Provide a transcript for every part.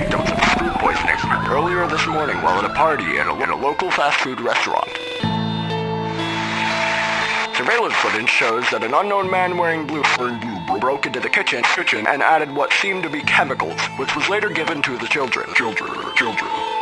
victims of food poisoning earlier this morning while at a party in a, in a local fast food restaurant. Surveillance footage shows that an unknown man wearing blue, blue broke into the kitchen, kitchen and added what seemed to be chemicals, which was later given to the children. Children, children.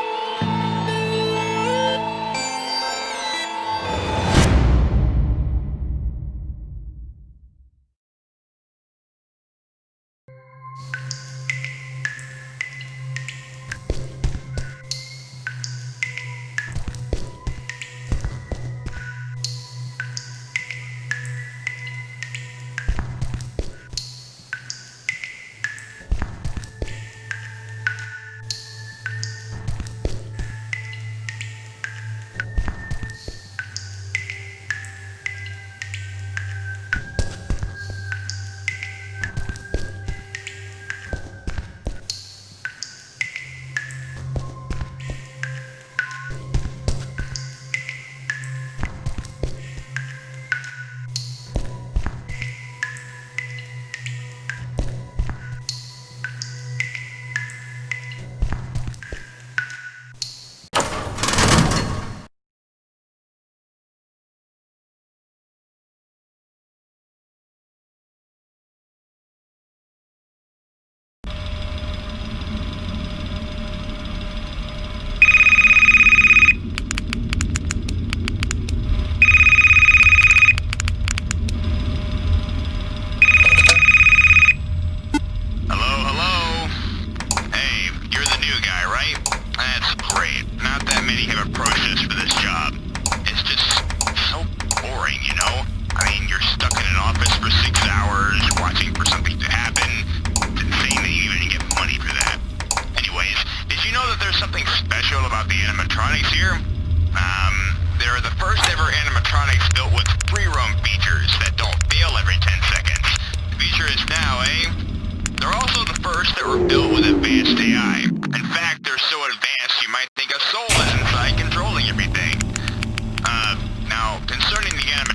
Not have approached us for this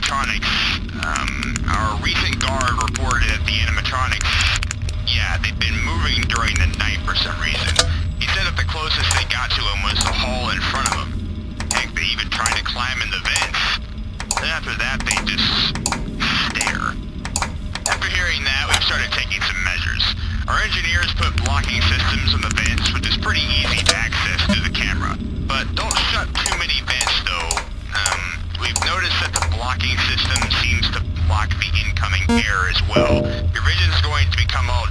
animatronics, um, our recent guard reported that the animatronics, yeah, they've been moving during the night for some reason. He said that the closest they got to him was the hall in front of him. Heck, they even tried to climb in the vents. Then after that, they just stare. After hearing that, we've started taking some measures. Our engineers put blocking systems on the vents, which is pretty easy to access through the camera. But don't shut too many we've noticed that the blocking system seems to block the incoming air as well. Your vision's going to become all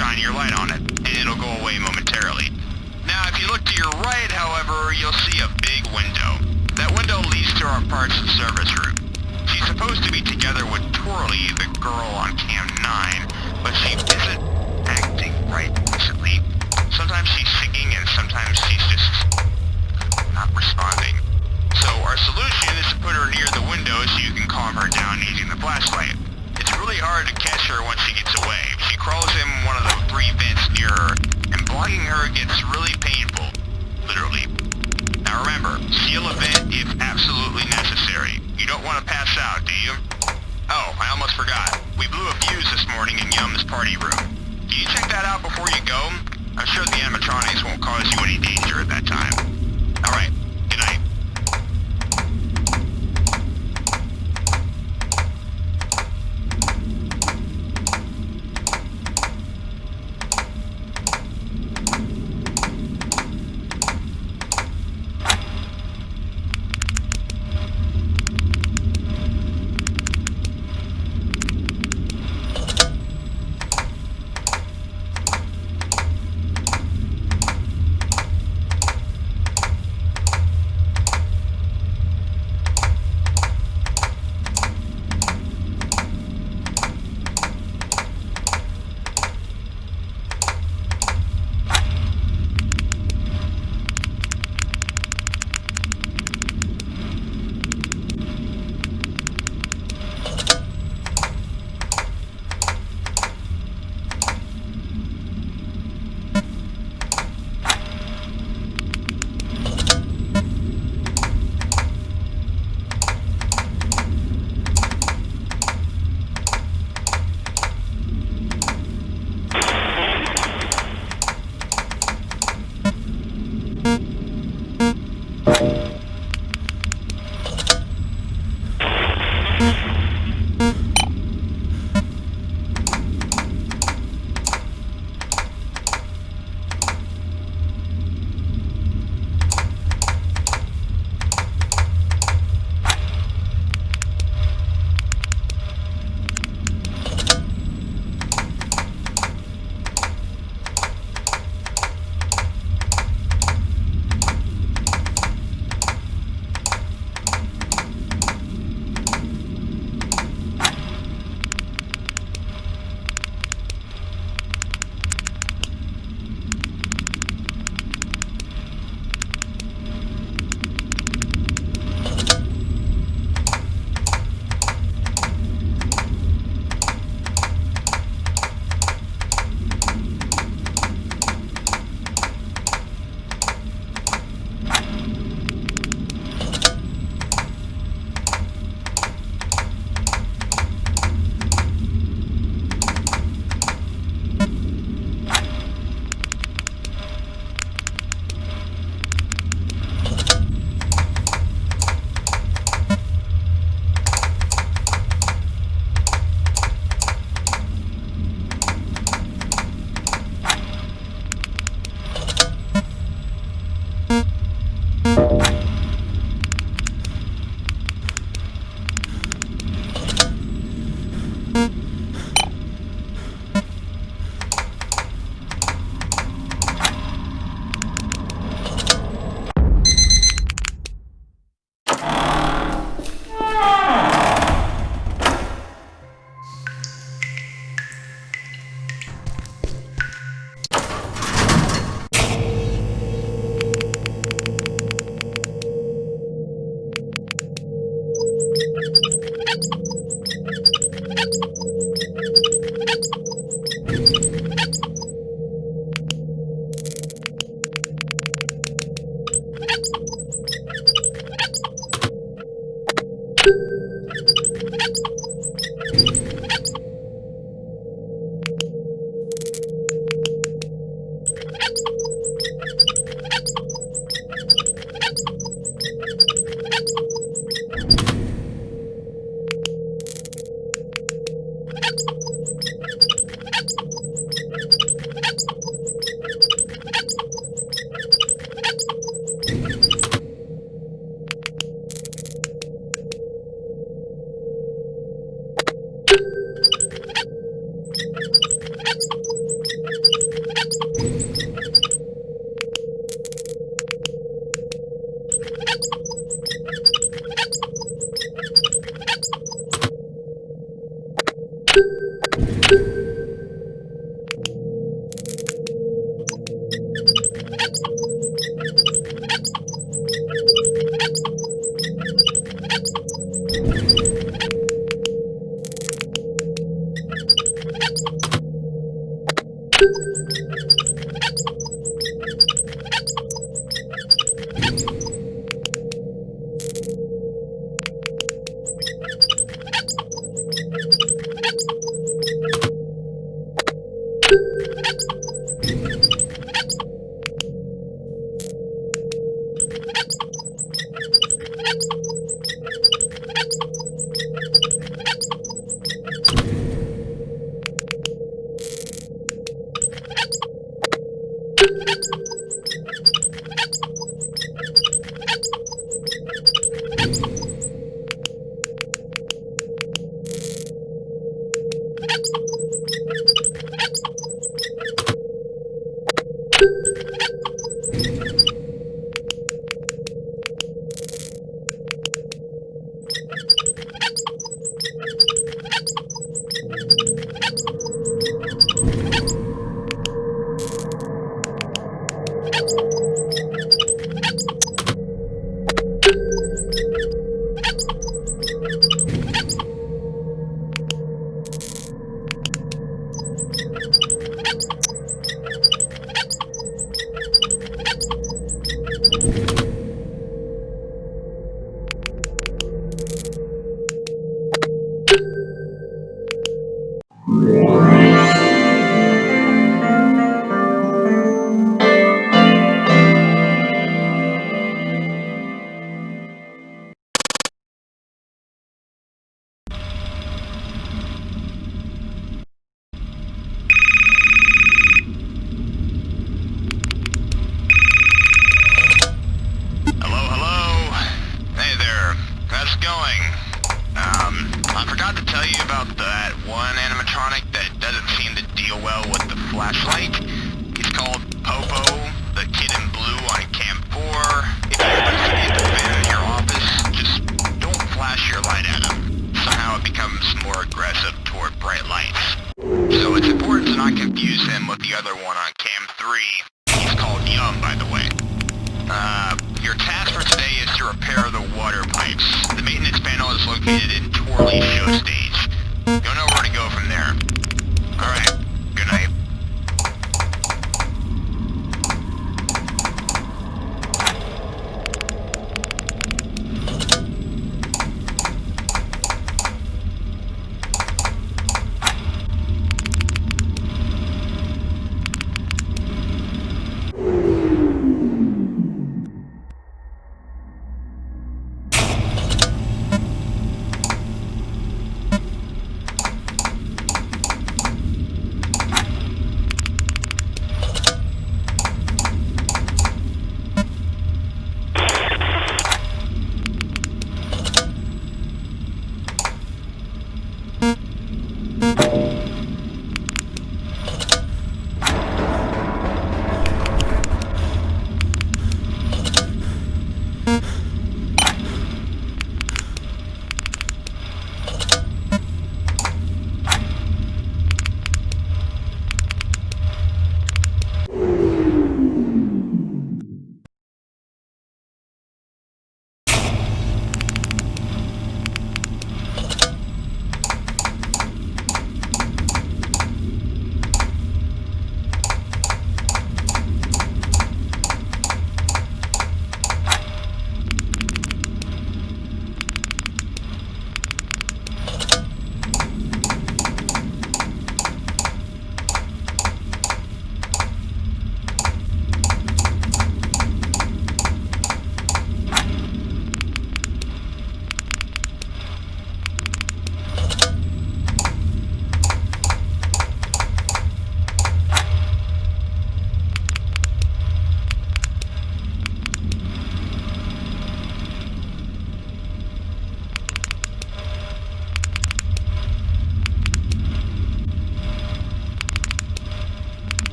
shine your light on it, and it'll go away momentarily. Now, if you look to your right, however, you'll see a big window. That window leads to our parts and service room. She's supposed to be together with Twirly, the girl on Cam 9, but she isn't acting right recently. Sometimes she's singing and sometimes she's just not responding. So our solution is to put her near the window so you can calm her down using the flashlight. It's really hard to catch her once she gets away. Gets really painful. Literally. Now remember, seal a vent if absolutely necessary. You don't want to pass out, do you? Oh, I almost forgot. We blew a fuse this morning in Yum's party room. Can you check that out before you go? I'm sure the animatronics won't cause you any danger at that time.